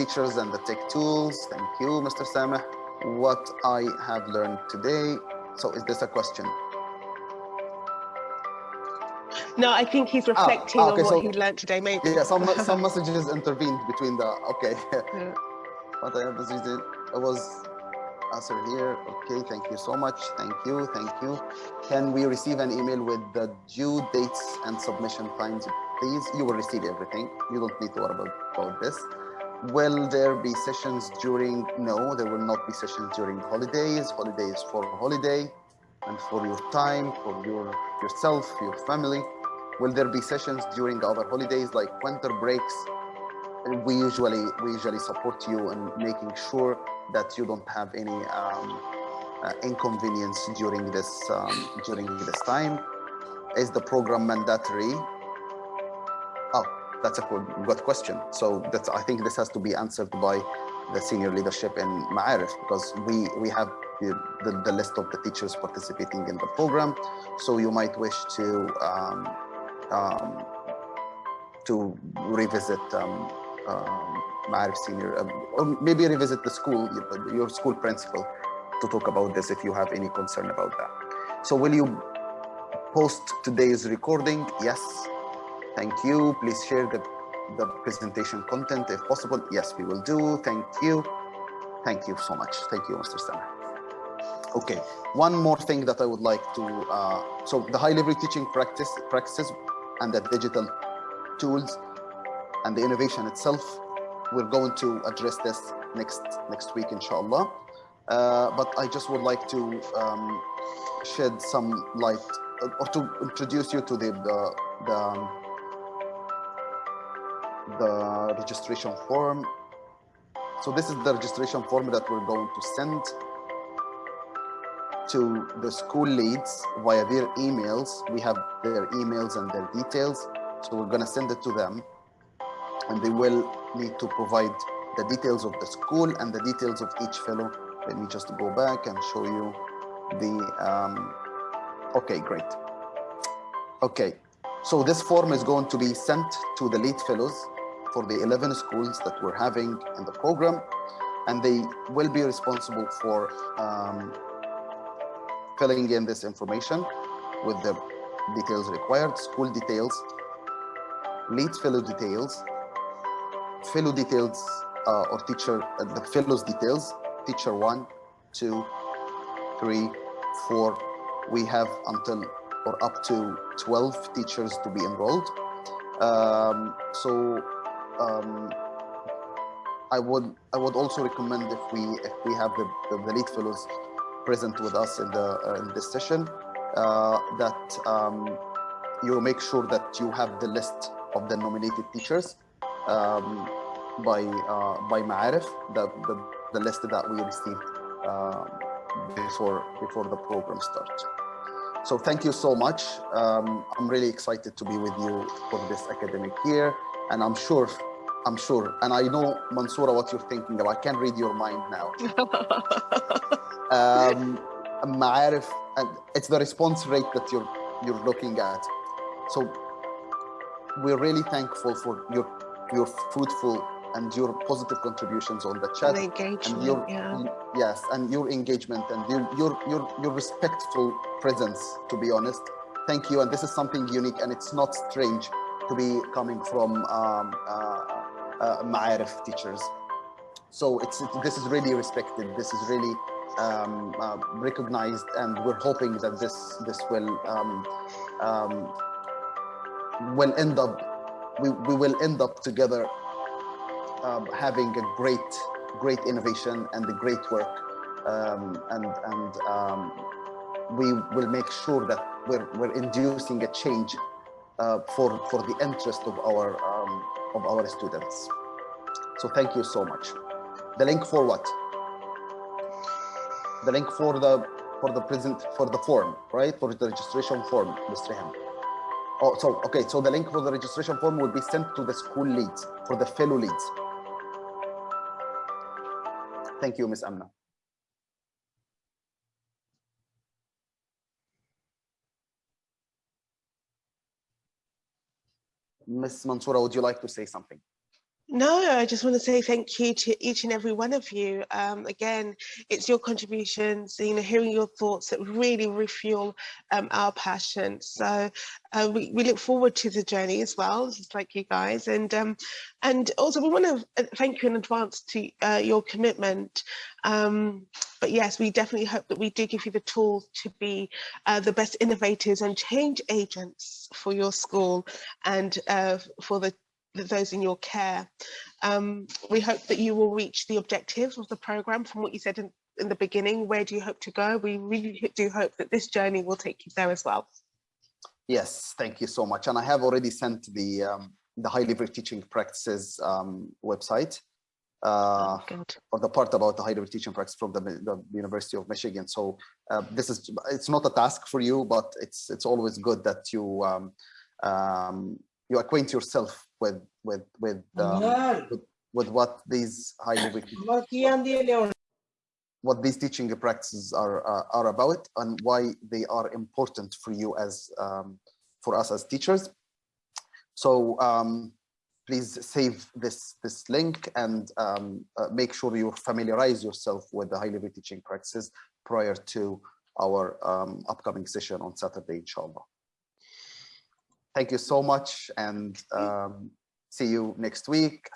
teachers and the tech tools. Thank you, Mr. Sameh. What I have learned today. So is this a question? No, I think he's reflecting ah, okay, on what so, he learned today, maybe. Yeah, some some messages intervened between the okay. Yeah. what I it was answered here. Okay, thank you so much. Thank you, thank you. Can we receive an email with the due dates and submission times, please? You will receive everything. You don't need to worry about, about this. Will there be sessions during? No, there will not be sessions during holidays. Holidays for holiday and for your time, for your yourself, your family. Will there be sessions during our holidays like winter breaks? We usually we usually support you in making sure that you don't have any um, uh, inconvenience during this um, during this time. Is the program mandatory? That's a good, good question. So that's I think this has to be answered by the senior leadership in Ma'arif because we we have the, the, the, list of the teachers participating in the program. So you might wish to um, um, to revisit um, um, Ma'arif Senior, um, or maybe revisit the school, your school principal to talk about this if you have any concern about that. So will you post today's recording? Yes. Thank you. Please share the, the presentation content if possible. Yes, we will do. Thank you. Thank you so much. Thank you, Mr. Sameh. Okay, one more thing that I would like to, uh, so the high level teaching practice practices and the digital tools and the innovation itself. We're going to address this next next week, inshallah. Uh, but I just would like to um, shed some light or to introduce you to the the, the, um, the registration form. So this is the registration form that we're going to send to the school leads via their emails. We have their emails and their details. So we're going to send it to them and they will need to provide the details of the school and the details of each fellow. Let me just go back and show you the, um, okay, great. Okay, so this form is going to be sent to the lead fellows for the 11 schools that we're having in the program, and they will be responsible for um, filling in this information with the details required, school details, lead fellow details, fellow details uh, or teacher, uh, the fellows details, teacher one, two, three, four. We have until or up to 12 teachers to be enrolled. Um, so um, I would I would also recommend if we if we have the, the, the lead fellows present with us in the uh, in this session uh, that um, you make sure that you have the list of the nominated teachers um, by uh, by Ma'arif, the, the, the list that we received uh, before before the program starts. So thank you so much. Um, I'm really excited to be with you for this academic year, and I'm sure I'm sure, and I know, Mansoura, what you're thinking of. I can read your mind now. um, Ma'arif, and it's the response rate that you're you're looking at. So we're really thankful for your your fruitful and your positive contributions on the chat the engagement, and your yeah. yes and your engagement and your your your your respectful presence to be honest thank you and this is something unique and it's not strange to be coming from um, uh, uh, Ma'arif teachers. So it's this is really respected. This is really um, uh, recognized, and we're hoping that this this will um, um, will end up we, we will end up together um, having a great great innovation and the great work um, and and um, we will make sure that we're, we're inducing a change uh, for for the interest of our of our students. So thank you so much. The link for what? The link for the for the present for the form, right? For the registration form, Mr. Ham. Oh, so okay. So the link for the registration form will be sent to the school leads for the fellow leads. Thank you, Ms. Amna. Ms. Mansoura, would you like to say something? No, I just want to say thank you to each and every one of you. Um, again, it's your contributions, you know, hearing your thoughts that really refuel um, our passion. So uh, we, we look forward to the journey as well, just like you guys. And um, and also we want to uh, thank you in advance to uh, your commitment. Um, but yes, we definitely hope that we do give you the tools to be uh, the best innovators and change agents for your school and uh, for the those in your care. Um, we hope that you will reach the objectives of the programme from what you said in, in the beginning. Where do you hope to go? We really do hope that this journey will take you there as well. Yes, thank you so much. And I have already sent the um, the high level teaching practices um, website uh, oh, or the part about the high level teaching practice from the, the University of Michigan. So uh, this is it's not a task for you, but it's it's always good that you um, um, you acquaint yourself with with with, um, with, with what these high level what these teaching practices are uh, are about and why they are important for you as um, for us as teachers. So um, please save this this link and um, uh, make sure you familiarize yourself with the high level teaching practices prior to our um, upcoming session on Saturday, inshallah. Thank you so much and um, see you next week.